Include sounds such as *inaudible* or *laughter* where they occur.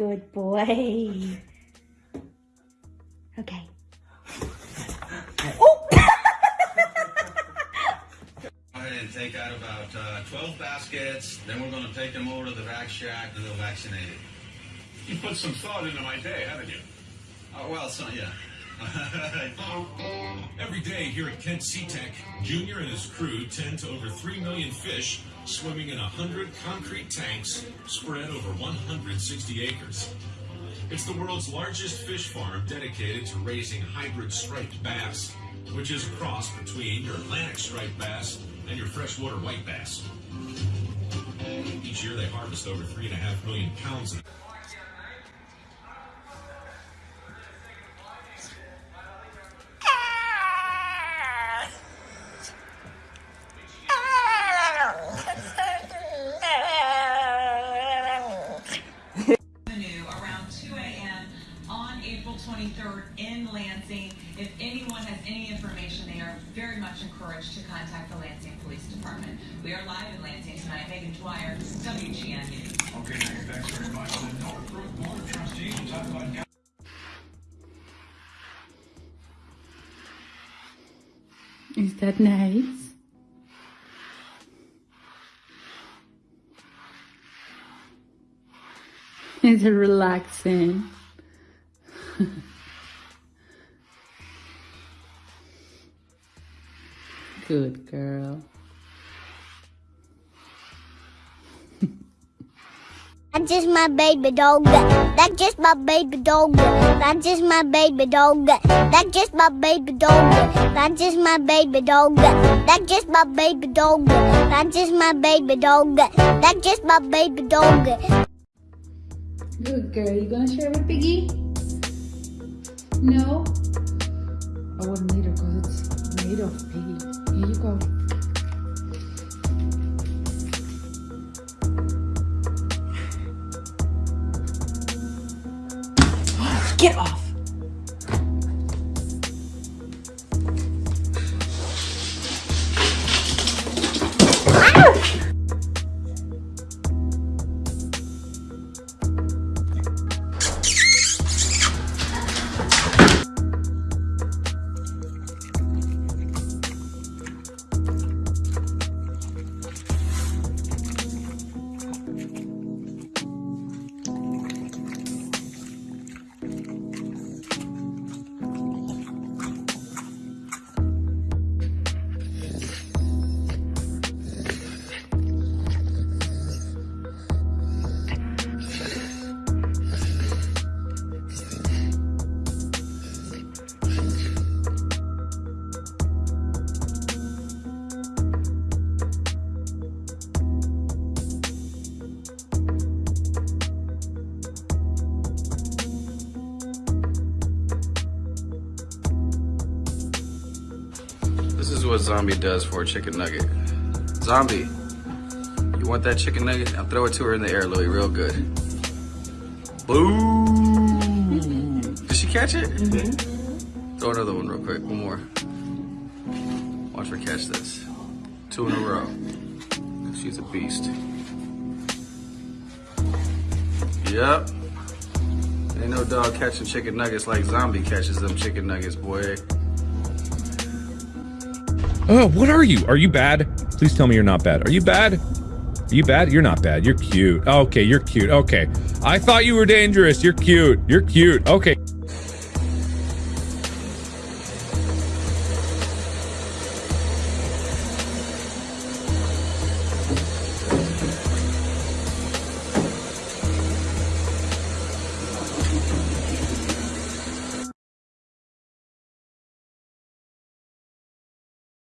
Good boy. Okay. Oh! Go ahead and take out about uh, 12 baskets. Then we're going to take them over to the vac shack and they'll vaccinate it. You put some thought into my day, haven't you? Oh, well, so, yeah. *laughs* Every day here at Kent SeaTech, Junior and his crew tend to over 3 million fish swimming in 100 concrete tanks spread over 160 acres. It's the world's largest fish farm dedicated to raising hybrid striped bass, which is a cross between your Atlantic striped bass and your freshwater white bass. Each year they harvest over 3.5 million pounds of April 23rd in Lansing. If anyone has any information, they are very much encouraged to contact the Lansing Police Department. We are live in Lansing tonight. Megan Dwyer, WGN News. Okay, Megan, thanks very much. The Northbrook Board of Trustees will talk about Is that nice? Is it relaxing? *laughs* Good girl. *laughs* That's just my baby dog. That's just my baby dog. That's just my baby dog. That's just my baby dog. That's just my baby dog. That's just my baby dog. That's just my baby dog. That's just my baby dog. Good girl. You gonna share with Piggy? No? I wouldn't eat it because it's made of Piggy. Here you go. Get off! This is what Zombie does for a chicken nugget. Zombie, you want that chicken nugget? Now throw it to her in the air, Louie, real good. Boom! Did she catch it? Mm-hmm. Throw another one real quick, one more. Watch her catch this. Two in a row. She's a beast. Yep. Ain't no dog catching chicken nuggets like Zombie catches them chicken nuggets, boy. Oh, what are you? Are you bad? Please tell me you're not bad. Are you bad? Are you bad? You're not bad. You're cute. Okay, you're cute. Okay. I thought you were dangerous. You're cute. You're cute. Okay.